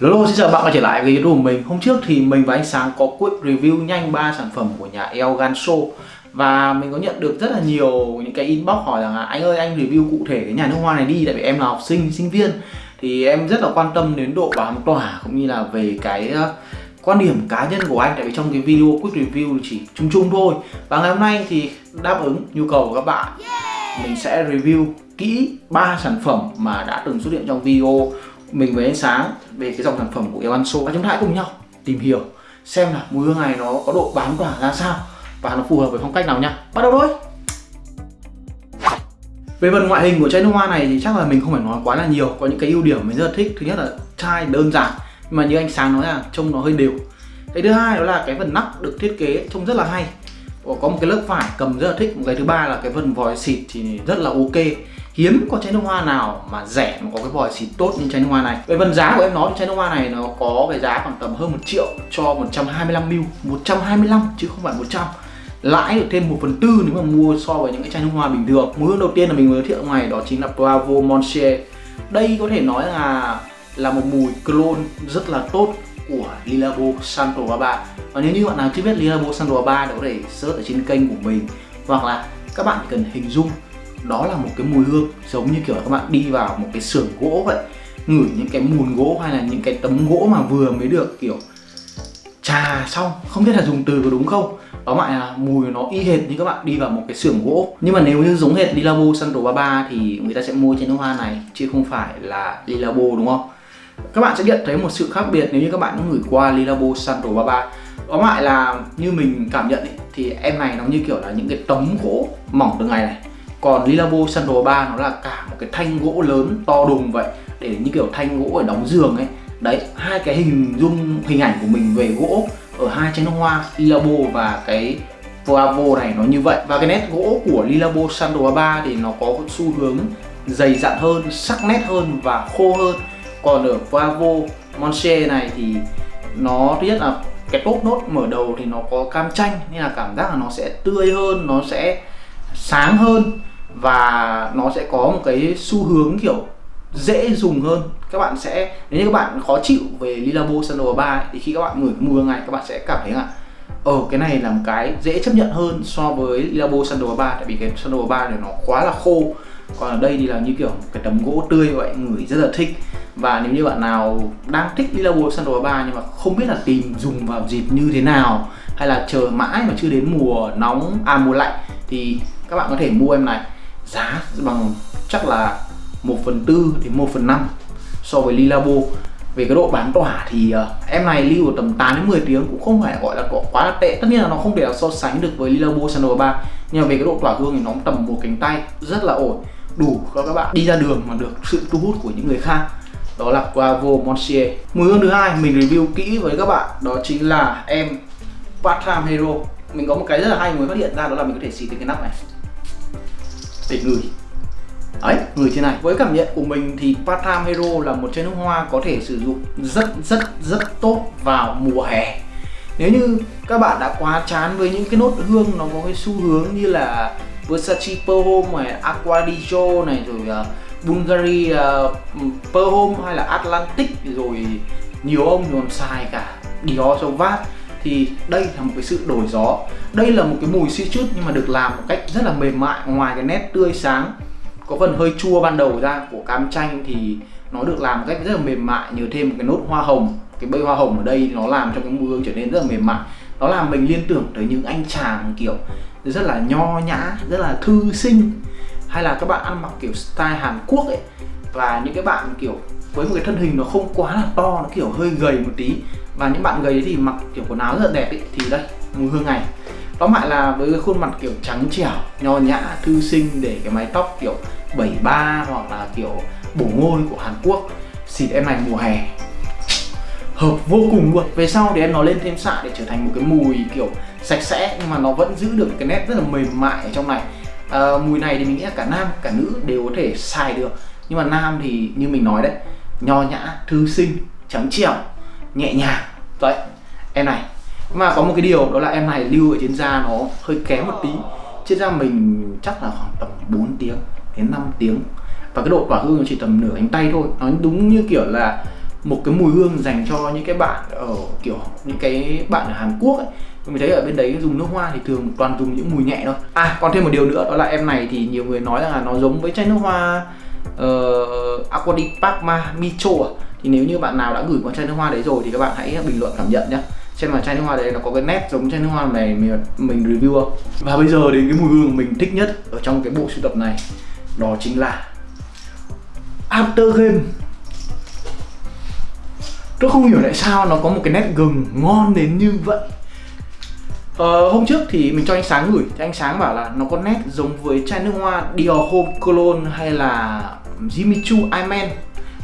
Hello xin chào bạn quay trở lại với video của mình. Hôm trước thì mình và anh Sáng có quick review nhanh 3 sản phẩm của nhà El Ganso. Và mình có nhận được rất là nhiều những cái inbox hỏi rằng là Anh ơi anh review cụ thể cái nhà nước hoa này đi Tại vì em là học sinh, sinh viên. Thì em rất là quan tâm đến độ bám tỏa cũng như là về cái uh, quan điểm cá nhân của anh. Tại vì trong cái video quick review chỉ chung chung thôi. Và ngày hôm nay thì đáp ứng nhu cầu của các bạn Mình sẽ review kỹ ba sản phẩm mà đã từng xuất hiện trong video mình với anh sáng về cái dòng sản phẩm của Evanso và chúng ta hãy cùng nhau, tìm hiểu, xem là mùi hương này nó có độ bám tỏa ra sao và nó phù hợp với phong cách nào nha. Bắt đầu thôi! Về phần ngoại hình của chai nước hoa này thì chắc là mình không phải nói quá là nhiều, có những cái ưu điểm mình rất là thích. Thứ nhất là chai đơn giản, nhưng mà như anh sáng nói là trông nó hơi đều. Cái thứ hai đó là cái phần nắp được thiết kế trông rất là hay. Có một cái lớp vải cầm rất là thích, một cái thứ ba là cái phần vòi xịt thì rất là ok hiếm có chai nước hoa nào mà rẻ mà có cái vòi xịt tốt như chai nước hoa này. Về phần giá của em nói thì chai nước hoa này nó có cái giá khoảng tầm hơn một triệu cho 125ml 125 chứ không phải 100 lãi được thêm 1 phần tư nếu mà mua so với những cái chai nước hoa bình thường. Mùi hương đầu tiên là mình giới thiệu ngoài đó chính là Bravo Monche đây có thể nói là là một mùi clone rất là tốt của Lilabo Santo Baba. Và nếu như bạn nào chưa biết Lilabo Santo Baba thì có thể search ở trên kênh của mình. Hoặc là các bạn cần hình dung đó là một cái mùi hương giống như kiểu các bạn đi vào một cái xưởng gỗ vậy ngửi những cái mùn gỗ hay là những cái tấm gỗ mà vừa mới được kiểu trà xong. Không biết là dùng từ có đúng không? Đó lại là mùi nó y hệt như các bạn đi vào một cái xưởng gỗ. Nhưng mà nếu như giống hệt Lilabo Santo Baba thì người ta sẽ mua trên nước hoa này chứ không phải là Lilabo đúng không? Các bạn sẽ nhận thấy một sự khác biệt nếu như các bạn ngửi qua Lilabo Santo Baba. Đó lại là như mình cảm nhận ấy, thì em này nó như kiểu là những cái tấm gỗ mỏng từng ngày này còn Lilabo Sandal 3 nó là cả một cái thanh gỗ lớn to đùng vậy. Để như kiểu thanh gỗ ở đóng giường ấy. Đấy, hai cái hình dung, hình ảnh của mình về gỗ ở hai chén hoa Lilabo và cái Bravo này nó như vậy. Và cái nét gỗ của Lilabo Sandal 3 thì nó có xu hướng dày dặn hơn, sắc nét hơn và khô hơn. Còn ở Bravo Monche này thì nó thứ nhất là cái top nốt mở đầu thì nó có cam chanh, nên là cảm giác là nó sẽ tươi hơn, nó sẽ sáng hơn và nó sẽ có một cái xu hướng kiểu dễ dùng hơn. Các bạn sẽ, nếu như các bạn khó chịu về Lilabo Sandal 3 thì khi các bạn ngửi mùi ngày các bạn sẽ cảm thấy là ờ cái này là một cái dễ chấp nhận hơn so với Lilabo Sandal 3 tại vì cái Sandal 3 này nó quá là khô. Còn ở đây thì là như kiểu cái tấm gỗ tươi vậy ngửi rất là thích. Và nếu như bạn nào đang thích Lilabo Sandal 3 nhưng mà không biết là tìm dùng vào dịp như thế nào, hay là chờ mãi mà chưa đến mùa nóng à mùa lạnh, thì các bạn có thể mua em này giá bằng chắc là 1 phần tư đến 1 phần 5 so với Lilabo. Về cái độ bán tỏa thì uh, em này lưu ở tầm 8 đến 10 tiếng cũng không phải gọi là có quá là tệ. Tất nhiên là nó không thể so sánh được với Lilabo Sandal 3 nhưng mà về cái độ tỏa hương thì nó tầm một cánh tay rất là ổn. Đủ cho các bạn đi ra đường mà được sự thu hút của những người khác. Đó là Quavo Monsieur mùi hương thứ hai mình review kỹ với các bạn đó chính là em Part Time Hero. Mình có một cái rất là hay mới phát hiện ra đó là mình có thể xịt cái nắp này để ngửi. Ấy người thế này. Với cảm nhận của mình thì Patam Hero là một chai nước hoa có thể sử dụng rất rất rất tốt vào mùa hè. Nếu như các bạn đã quá chán với những cái nốt hương nó có cái xu hướng như là Versace Per Home này, Aqua di Gio này rồi uh, Bulgari à, uh, Per Home hay là Atlantic rồi nhiều ông còn xài cả Dior Sauvage thì đây là một cái sự đổi gió. Đây là một cái mùi citrus nhưng mà được làm một cách rất là mềm mại, ngoài cái nét tươi sáng, có phần hơi chua ban đầu ra của cam chanh thì nó được làm một cách rất là mềm mại, nhờ thêm một cái nốt hoa hồng. Cái bây hoa hồng ở đây nó làm cho cái mùi hương trở nên rất là mềm mại. Nó làm mình liên tưởng tới những anh chàng kiểu rất là nho nhã, rất là thư sinh. Hay là các bạn ăn mặc kiểu style Hàn Quốc ấy, và những cái bạn kiểu với một cái thân hình nó không quá là to, nó kiểu hơi gầy một tí và những bạn gầy thì mặc kiểu quần áo rất là đẹp ý, thì đây mùi hương này. Tóm lại là với cái khuôn mặt kiểu trắng trẻo nho nhã thư sinh để cái mái tóc kiểu 73 hoặc là kiểu bổ ngôi của Hàn Quốc. Xịt em này mùa hè. Hợp vô cùng luôn. Về sau thì em nó lên thêm xạ để trở thành một cái mùi kiểu sạch sẽ nhưng mà nó vẫn giữ được cái nét rất là mềm mại ở trong này. À, mùi này thì mình nghĩ là cả nam cả nữ đều có thể xài được. Nhưng mà nam thì như mình nói đấy nho nhã thư sinh trắng trẻo nhẹ nhàng. Vậy em này. Mà có một cái điều đó là em này lưu ở trên da nó hơi kém một tí. Trên da mình chắc là khoảng tầm 4 tiếng đến 5 tiếng. Và cái độ quả hương nó chỉ tầm nửa cánh tay thôi. Nó đúng như kiểu là một cái mùi hương dành cho những cái bạn ở kiểu những cái bạn ở Hàn Quốc ấy. Mình thấy ở bên đấy dùng nước hoa thì thường toàn dùng những mùi nhẹ thôi. À còn thêm một điều nữa đó là em này thì nhiều người nói là nó giống với chai nước hoa ờ, uh, Aqua di Parma Micho à thì nếu như bạn nào đã gửi qua chai nước hoa đấy rồi thì các bạn hãy bình luận cảm nhận nhé xem là chai nước hoa đấy nó có cái nét giống chai nước hoa này mình, mình review không? Và bây giờ đến cái mùi hương mình thích nhất ở trong cái bộ sưu tập này đó chính là After Game. Tôi không hiểu tại sao nó có một cái nét gừng ngon đến như vậy. Ờ, hôm trước thì mình cho anh Sáng gửi thì anh Sáng bảo là nó có nét giống với chai nước hoa Dior Home Cologne hay là Jimmy Choo Iman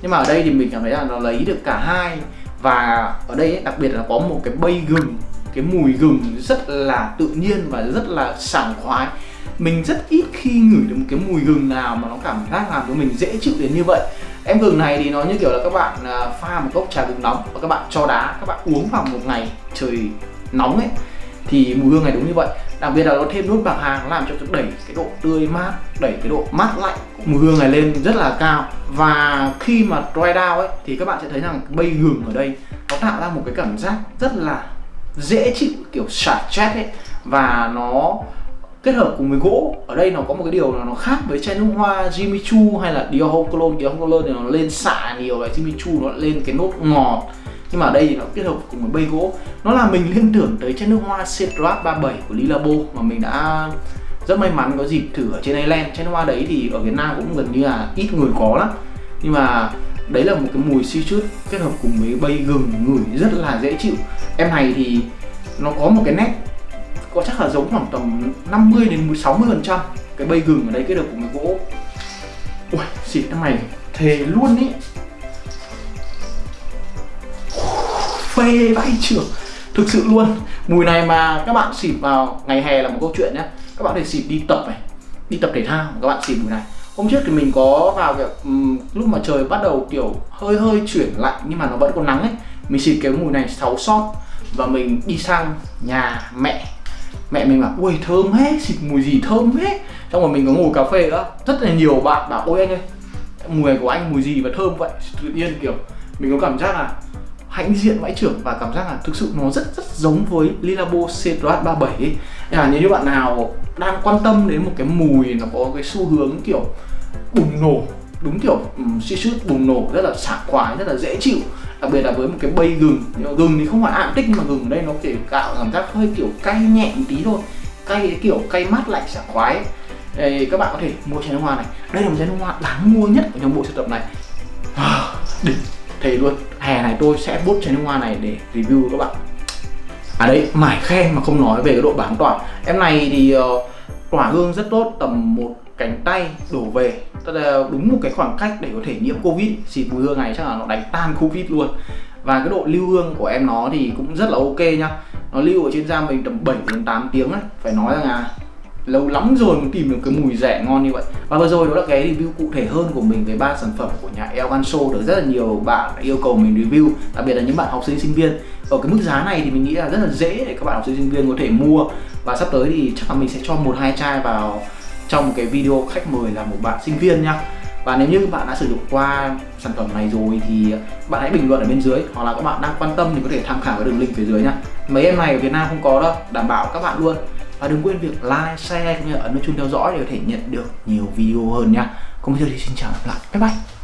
nhưng mà ở đây thì mình cảm thấy là nó lấy được cả hai. Và ở đây ấy, đặc biệt là có một cái bay gừng cái mùi gừng rất là tự nhiên và rất là sảng khoái. Mình rất ít khi ngửi được một cái mùi gừng nào mà nó cảm giác làm cho mình dễ chịu đến như vậy. Em gừng này thì nó như kiểu là các bạn à, pha một cốc trà gừng nóng và các bạn cho đá các bạn uống vào một ngày trời nóng ấy thì mùi hương này đúng như vậy. Đặc biệt là nó thêm nốt bạc hà nó làm cho đẩy cái độ tươi mát, đẩy cái độ mát lạnh của mùi hương này lên rất là cao. Và khi mà dry down ấy, thì các bạn sẽ thấy rằng bay gừng ở đây nó tạo ra một cái cảm giác rất là dễ chịu, kiểu xả chét ấy. Và nó kết hợp cùng với gỗ. Ở đây nó có một cái điều là nó khác với chai nước hoa Jimmy Choo hay là Dior Homme Cologne. Dior Homme Cologne thì nó lên xạ nhiều và Jimmy Choo nó lên cái nốt ngọt nhưng mà ở đây thì nó kết hợp cùng với bay gỗ nó là mình liên tưởng tới chai nước hoa Cedrat 37 của Lilabo mà mình đã rất may mắn có dịp thử ở trên Ireland. Chai nước hoa đấy thì ở Việt Nam cũng gần như là ít người có lắm. Nhưng mà đấy là một cái mùi citrus kết hợp cùng với bay gừng, ngửi rất là dễ chịu. Em này thì nó có một cái nét có chắc là giống khoảng tầm 50 đến 60 phần trăm cái bay gừng ở đây kết hợp cùng với gỗ. Ui, xịt em này thề luôn ý. Phê vãi trưởng. Thực sự luôn mùi này mà các bạn xịt vào ngày hè là một câu chuyện nhé. Các bạn thể xịt đi tập này đi tập thể thao các bạn xịt mùi này. Hôm trước thì mình có vào kiểu um, lúc mà trời bắt đầu kiểu hơi hơi chuyển lạnh nhưng mà nó vẫn còn nắng ấy. Mình xịt cái mùi này 6 sót và mình đi sang nhà mẹ. Mẹ mình bảo ui thơm hết xịt mùi gì thơm hết trong rồi mình có ngồi cà phê đó rất là nhiều bạn bảo ôi anh ơi mùi của anh mùi gì và thơm vậy? Tự nhiên kiểu mình có cảm giác là hãnh diện vãi trưởng và cảm giác là thực sự nó rất rất giống với Lilabo Cedrat 37 ấy. là nếu như bạn nào đang quan tâm đến một cái mùi nó có cái xu hướng kiểu bùng nổ đúng kiểu um, bùng nổ rất là sảng khoái rất là dễ chịu đặc biệt là với một cái bay gừng gừng thì không phải ạm tích mà gừng ở đây nó kiểu tạo cảm giác hơi kiểu cay nhẹ một tí thôi cay kiểu cay mát lạnh sảng khoái ấy. Đây, các bạn có thể mua chai nước hoa này đây là một chai nước hoa đáng mua nhất của trong bộ sưu tập này à, đỉnh thề luôn. Hè này tôi sẽ bút chai nước hoa này để review các bạn. À đấy mải khen mà không nói về cái độ bám tỏa. Em này thì uh, tỏa hương rất tốt tầm một cánh tay đổ về. Tức là đúng một cái khoảng cách để có thể nhiễm covid. Xịt mùi hương này chắc là nó đánh tan covid luôn. Và cái độ lưu hương của em nó thì cũng rất là ok nhá. Nó lưu ở trên da mình tầm 7 đến 8 tiếng ấy. Phải nói rằng là lâu lắm rồi mới tìm được cái mùi rẻ ngon như vậy. Và vừa rồi đó là cái review cụ thể hơn của mình về ba sản phẩm của nhà El Ganso được rất là nhiều bạn yêu cầu mình review, đặc biệt là những bạn học sinh sinh viên. Ở cái mức giá này thì mình nghĩ là rất là dễ để các bạn học sinh sinh viên có thể mua. Và sắp tới thì chắc là mình sẽ cho một hai chai vào trong một cái video khách mời là một bạn sinh viên nha. Và nếu như bạn đã sử dụng qua sản phẩm này rồi thì bạn hãy bình luận ở bên dưới, hoặc là các bạn đang quan tâm thì có thể tham khảo cái đường link phía dưới nha. Mấy em này ở Việt Nam không có đâu, đảm bảo các bạn luôn và đừng quên việc like, share cũng như ấn nút chuông theo dõi để có thể nhận được nhiều video hơn nha. Còn bây giờ thì xin chào và gặp lại. Bye bye.